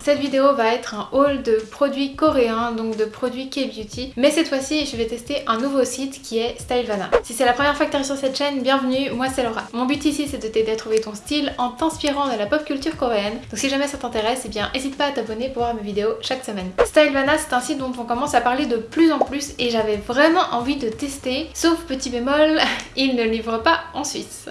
Cette vidéo va être un haul de produits coréens, donc de produits K-beauty. Mais cette fois-ci, je vais tester un nouveau site qui est Stylevana. Si c'est la première fois que tu sur cette chaîne, bienvenue, moi c'est Laura. Mon but ici, c'est de t'aider à trouver ton style en t'inspirant de la pop culture coréenne. Donc si jamais ça t'intéresse, eh bien n'hésite pas à t'abonner pour voir mes vidéos chaque semaine. Stylevana, c'est un site dont on commence à parler de plus en plus et j'avais vraiment envie de tester. Sauf petit bémol, il ne livre pas en Suisse.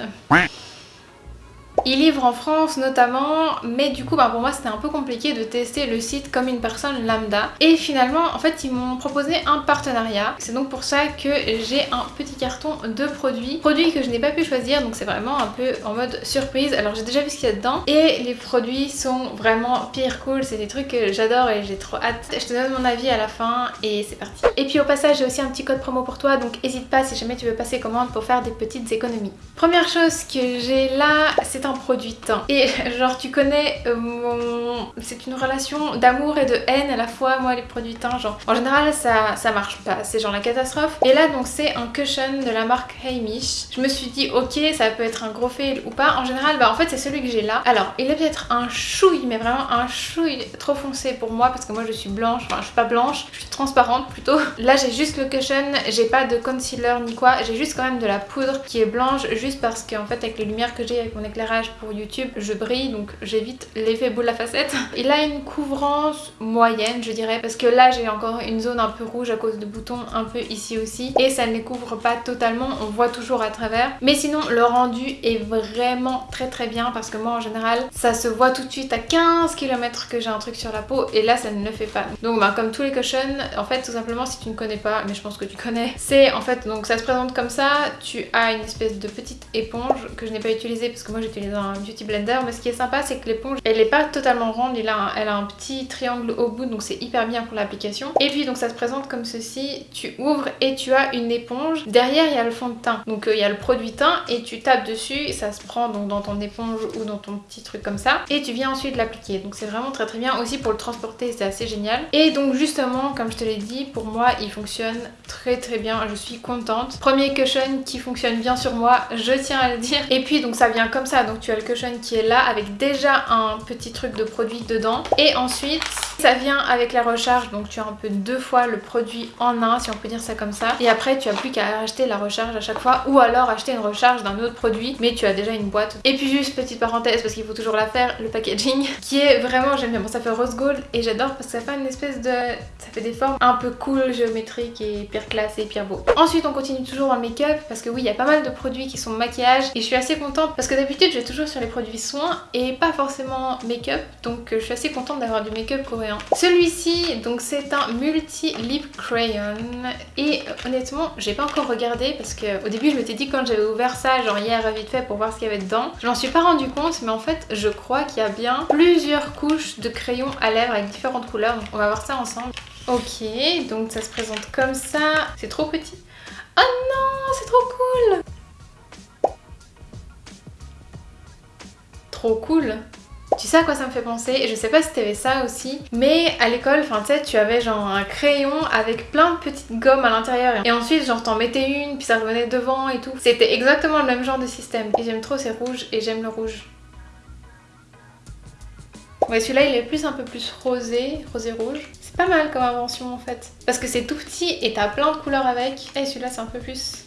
Il livre en France notamment, mais du coup bah, pour moi c'était un peu compliqué de tester le site comme une personne lambda. Et finalement en fait ils m'ont proposé un partenariat. C'est donc pour ça que j'ai un petit carton de produits. Produits que je n'ai pas pu choisir donc c'est vraiment un peu en mode surprise. Alors j'ai déjà vu ce qu'il y a dedans et les produits sont vraiment pire cool. C'est des trucs que j'adore et j'ai trop hâte. Je te donne mon avis à la fin et c'est parti. Et puis au passage j'ai aussi un petit code promo pour toi donc n'hésite pas si jamais tu veux passer commande pour faire des petites économies. Première chose que j'ai là c'est un produit teint. Et genre tu connais euh, mon... C'est une relation d'amour et de haine à la fois, moi les produits teints, genre en général ça, ça marche pas, c'est genre la catastrophe. Et là donc c'est un cushion de la marque Heimish. Je me suis dit ok ça peut être un gros fail ou pas. En général bah en fait c'est celui que j'ai là. Alors il est peut-être un chouille mais vraiment un chouille trop foncé pour moi parce que moi je suis blanche, enfin je suis pas blanche, je suis transparente plutôt. Là j'ai juste le cushion, j'ai pas de concealer ni quoi, j'ai juste quand même de la poudre qui est blanche juste parce qu'en fait avec les lumières que j'ai avec mon éclairage pour YouTube, je brille donc j'évite l'effet boule à facette. Il a une couvrance moyenne je dirais parce que là j'ai encore une zone un peu rouge à cause de boutons un peu ici aussi et ça ne couvre pas totalement, on voit toujours à travers. Mais sinon le rendu est vraiment très très bien parce que moi en général ça se voit tout de suite à 15 km que j'ai un truc sur la peau et là ça ne le fait pas. Donc bah, comme tous les cushions, en fait tout simplement si tu ne connais pas, mais je pense que tu connais, c'est en fait donc ça se présente comme ça, tu as une espèce de petite éponge que je n'ai pas utilisée parce que moi j'utilise un beauty blender mais ce qui est sympa c'est que l'éponge elle est pas totalement ronde elle a, un, elle a un petit triangle au bout donc c'est hyper bien pour l'application. Et puis donc ça se présente comme ceci. Tu ouvres et tu as une éponge. Derrière il y a le fond de teint. Donc euh, il y a le produit teint et tu tapes dessus. Ça se prend donc dans ton éponge ou dans ton petit truc comme ça. Et tu viens ensuite l'appliquer. Donc c'est vraiment très très bien aussi pour le transporter. C'est assez génial. Et donc justement comme je te l'ai dit pour moi il fonctionne très très bien. Je suis contente. Premier cushion qui fonctionne bien sur moi je tiens à le dire. Et puis donc ça vient comme ça. Donc tu as le cushion qui est là avec déjà un petit truc de produit dedans. Et ensuite, ça vient avec la recharge, donc tu as un peu deux fois le produit en un, si on peut dire ça comme ça. Et après, tu as plus qu'à acheter la recharge à chaque fois ou alors acheter une recharge d'un autre produit, mais tu as déjà une boîte. Et puis juste petite parenthèse, parce qu'il faut toujours la faire, le packaging, qui est vraiment, j'aime bien. Bon, ça fait rose gold et j'adore parce que ça fait une espèce de... Ça fait des formes un peu cool, géométriques et pire classe et pire beau. Ensuite, on continue toujours dans le make-up parce que oui, il y a pas mal de produits qui sont maquillage et je suis assez contente parce que d'habitude, je vais toujours sur les produits soins et pas forcément make-up donc je suis assez contente d'avoir du make-up Celui-ci donc c'est un multi lip crayon et euh, honnêtement j'ai pas encore regardé parce que au début je m'étais dit quand j'avais ouvert ça genre hier vite fait pour voir ce qu'il y avait dedans je m'en suis pas rendu compte mais en fait je crois qu'il y a bien plusieurs couches de crayon à lèvres avec différentes couleurs donc on va voir ça ensemble. Ok donc ça se présente comme ça, c'est trop petit. Oh non c'est trop cool cool. Tu sais à quoi ça me fait penser Je sais pas si t'avais ça aussi, mais à l'école, enfin tu avais genre un crayon avec plein de petites gommes à l'intérieur et ensuite genre t'en mettais une puis ça revenait devant et tout. C'était exactement le même genre de système et j'aime trop ces rouges et j'aime le rouge. Ouais celui-là il est plus un peu plus rosé, rosé rouge. C'est pas mal comme invention en fait. Parce que c'est tout petit et t'as plein de couleurs avec. Et celui-là c'est un peu plus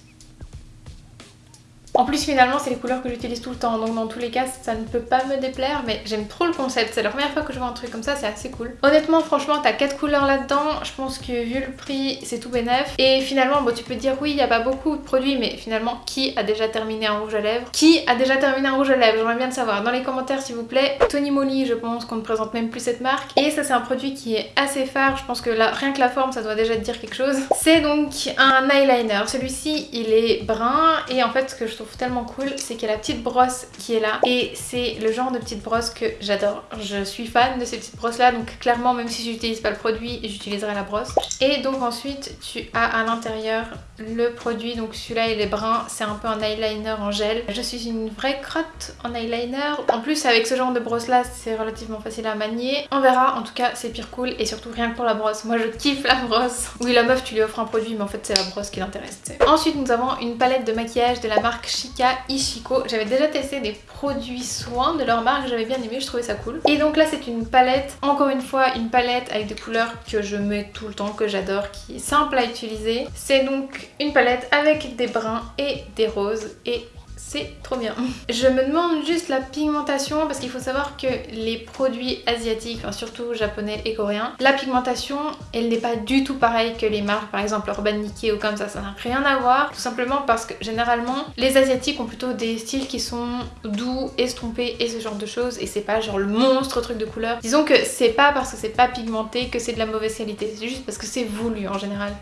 en plus finalement c'est les couleurs que j'utilise tout le temps donc dans tous les cas ça ne peut pas me déplaire mais j'aime trop le concept. C'est la première fois que je vois un truc comme ça, c'est assez cool. Honnêtement franchement t'as 4 couleurs là-dedans, je pense que vu le prix c'est tout bénef. Et finalement bon tu peux dire oui il n'y a pas beaucoup de produits mais finalement qui a déjà terminé un rouge à lèvres? Qui a déjà terminé un rouge à lèvres? J'aimerais bien le savoir dans les commentaires s'il vous plaît. Tony Moly je pense qu'on ne présente même plus cette marque. Et ça c'est un produit qui est assez phare, je pense que là, rien que la forme ça doit déjà te dire quelque chose. C'est donc un eyeliner. Celui-ci il est brun et en fait ce que je tellement cool, c'est qu'il y a la petite brosse qui est là et c'est le genre de petite brosse que j'adore. Je suis fan de ces petites brosses là donc clairement même si j'utilise pas le produit, j'utiliserai la brosse. Et donc ensuite tu as à l'intérieur le produit. Donc celui-là il est brun, c'est un peu un eyeliner en gel. Je suis une vraie crotte en eyeliner. En plus avec ce genre de brosse là c'est relativement facile à manier. On verra, en tout cas c'est pire cool et surtout rien que pour la brosse. Moi je kiffe la brosse. Oui la meuf tu lui offres un produit mais en fait c'est la brosse qui l'intéresse. Ensuite nous avons une palette de maquillage de la marque Chica Ishiko. J'avais déjà testé des produits soins de leur marque, j'avais bien aimé, je trouvais ça cool. Et donc là c'est une palette, encore une fois une palette avec des couleurs que je mets tout le temps, que j'adore, qui est simple à utiliser. C'est donc une palette avec des bruns et des roses et c'est trop bien. Je me demande juste la pigmentation parce qu'il faut savoir que les produits asiatiques, enfin surtout japonais et coréens, la pigmentation elle n'est pas du tout pareille que les marques par exemple Urban Decay ou comme ça, ça n'a rien à voir tout simplement parce que généralement les asiatiques ont plutôt des styles qui sont doux, estompés et ce genre de choses et c'est pas genre le monstre truc de couleur. Disons que c'est pas parce que c'est pas pigmenté que c'est de la mauvaise qualité, c'est juste parce que c'est voulu en général.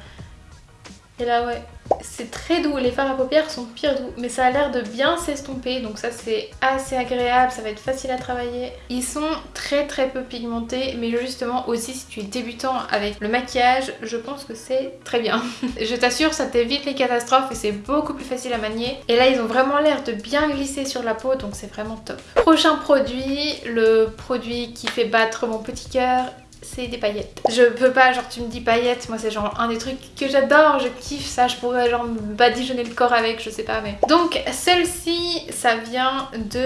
Et là ouais, c'est très doux, les fards à paupières sont pire doux, mais ça a l'air de bien s'estomper, donc ça c'est assez agréable, ça va être facile à travailler. Ils sont très très peu pigmentés, mais justement aussi si tu es débutant avec le maquillage, je pense que c'est très bien. je t'assure, ça t'évite les catastrophes et c'est beaucoup plus facile à manier. Et là ils ont vraiment l'air de bien glisser sur la peau, donc c'est vraiment top. Prochain produit, le produit qui fait battre mon petit cœur c'est des paillettes. Je peux pas, genre tu me dis paillettes, moi c'est genre un des trucs que j'adore, je kiffe ça, je pourrais genre me badigeonner le corps avec, je sais pas mais... Donc celle-ci, ça vient de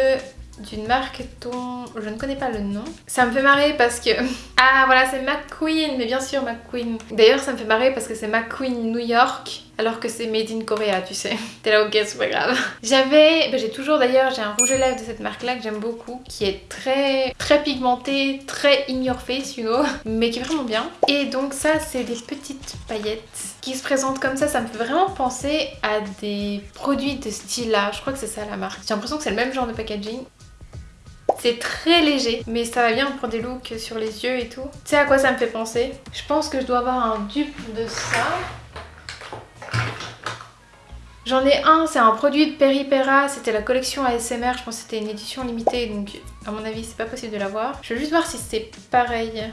d'une marque dont je ne connais pas le nom. Ça me fait marrer parce que... Ah voilà c'est McQueen, mais bien sûr McQueen. D'ailleurs ça me fait marrer parce que c'est McQueen New York alors que c'est made in Korea tu sais. T'es là ok c'est pas grave. J'avais, bah, j'ai toujours d'ailleurs, j'ai un rouge à lèvres de cette marque là que j'aime beaucoup qui est très très pigmenté, très in your face you know, mais qui est vraiment bien. Et donc ça c'est des petites paillettes qui se présentent comme ça, ça me fait vraiment penser à des produits de style là, je crois que c'est ça la marque. J'ai l'impression que c'est le même genre de packaging. C'est très léger, mais ça va bien pour des looks sur les yeux et tout. Tu sais à quoi ça me fait penser? Je pense que je dois avoir un dupe de ça. J'en ai un, c'est un produit de Peripera, c'était la collection ASMR, je pense que c'était une édition limitée, donc à mon avis c'est pas possible de l'avoir. Je vais juste voir si c'est pareil.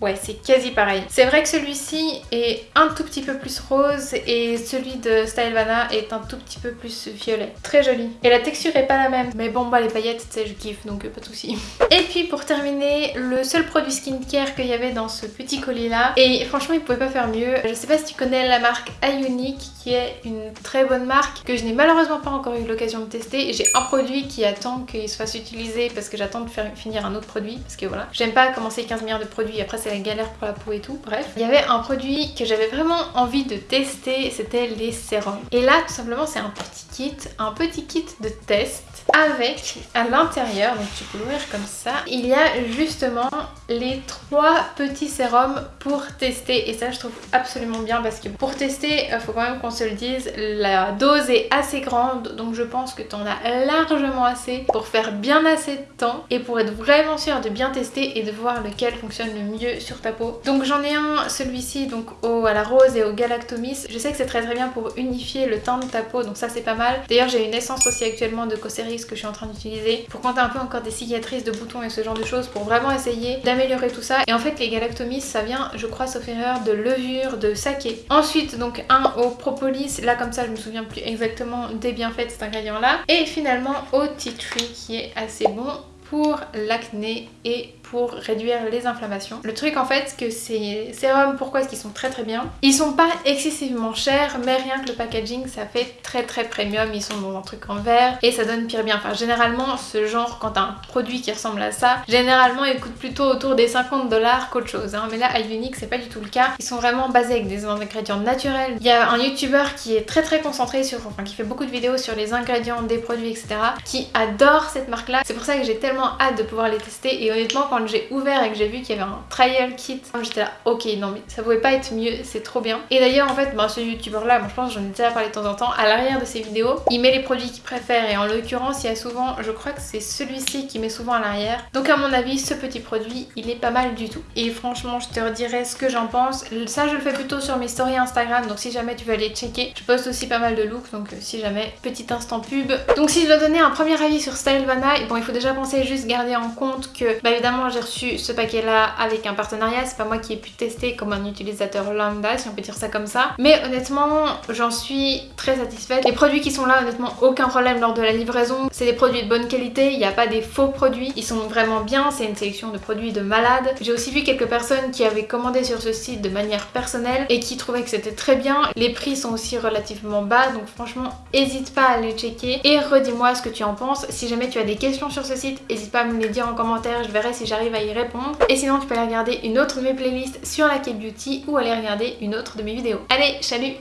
Ouais, c'est quasi pareil. C'est vrai que celui-ci est un tout petit peu plus rose et celui de Stylevana est un tout petit peu plus violet. Très joli. Et la texture est pas la même. Mais bon, bah les paillettes, tu sais, je kiffe, donc euh, pas de soucis. Et puis pour terminer, le seul produit skincare qu'il y avait dans ce petit colis là. Et franchement, il pouvait pas faire mieux. Je sais pas si tu connais la marque Ionic, qui est une très bonne marque que je n'ai malheureusement pas encore eu l'occasion de tester. J'ai un produit qui attend qu'il se fasse utiliser parce que j'attends de faire finir un autre produit. Parce que voilà, j'aime pas commencer 15 milliards de produits après c'est la galère pour la peau et tout, bref. Il y avait un produit que j'avais vraiment envie de tester, c'était les sérums. Et là, tout simplement, c'est un petit kit, un petit kit de test avec à l'intérieur, donc tu peux l'ouvrir comme ça, il y a justement les trois petits sérums pour tester et ça je trouve absolument bien parce que pour tester, il euh, faut quand même qu'on se le dise, la dose est assez grande donc je pense que tu en as largement assez pour faire bien assez de temps et pour être vraiment sûr de bien tester et de voir lequel fonctionne le mieux sur ta peau. Donc j'en ai un, celui-ci donc au, à la rose et au galactomis, je sais que c'est très très bien pour unifier le teint de ta peau donc ça c'est pas mal. D'ailleurs j'ai une essence aussi actuellement de Cosseris que je suis en train d'utiliser pour quand t'as un peu encore des cicatrices de boutons et ce genre de choses pour vraiment essayer d'améliorer tout ça. Et en fait les galactomies ça vient je crois sauf erreur de levure de saké. Ensuite donc un au propolis, là comme ça je me souviens plus exactement des bienfaits de cet ingrédient là. Et finalement au tea tree qui est assez bon pour l'acné et pour réduire les inflammations. Le truc en fait que ces sérums, pourquoi est-ce qu'ils sont très très bien? Ils sont pas excessivement chers mais rien que le packaging ça fait très très premium, ils sont dans un truc en verre et ça donne pire bien. Enfin généralement ce genre quand t'as un produit qui ressemble à ça, généralement il coûte plutôt autour des 50 dollars qu'autre chose. Hein. Mais là Unique c'est pas du tout le cas. Ils sont vraiment basés avec des ingrédients naturels. Il y a un youtubeur qui est très très concentré sur, enfin qui fait beaucoup de vidéos sur les ingrédients des produits etc. qui adore cette marque là. C'est pour ça que j'ai tellement hâte de pouvoir les tester et honnêtement quand j'ai ouvert et que j'ai vu qu'il y avait un trial kit, j'étais là ok non mais ça pouvait pas être mieux, c'est trop bien. Et d'ailleurs en fait bah, ce youtubeur là, moi je pense j'en ai déjà parlé de temps en temps, à l'arrière de ses vidéos, il met les produits qu'il préfère et en l'occurrence il y a souvent, je crois que c'est celui-ci qui met souvent à l'arrière. Donc à mon avis ce petit produit il est pas mal du tout. Et franchement je te redirai ce que j'en pense. Ça je le fais plutôt sur mes stories Instagram donc si jamais tu veux aller checker, je poste aussi pas mal de looks donc euh, si jamais petit instant pub. Donc si je dois donner un premier avis sur Stylevana, bon il faut déjà penser juste garder en compte que, bah évidemment, j'ai reçu ce paquet-là avec un partenariat. C'est pas moi qui ai pu tester comme un utilisateur lambda, si on peut dire ça comme ça. Mais honnêtement, j'en suis très satisfaite. Les produits qui sont là, honnêtement, aucun problème lors de la livraison. C'est des produits de bonne qualité, il n'y a pas des faux produits. Ils sont vraiment bien, c'est une sélection de produits de malade. J'ai aussi vu quelques personnes qui avaient commandé sur ce site de manière personnelle et qui trouvaient que c'était très bien. Les prix sont aussi relativement bas, donc franchement, n'hésite pas à les checker. Et redis-moi ce que tu en penses. Si jamais tu as des questions sur ce site, n'hésite pas à me les dire en commentaire, je verrai si j'arrive à y répondre. Et sinon, tu peux aller regarder une autre de mes playlists sur la K-Beauty ou aller regarder une autre de mes vidéos. Allez, salut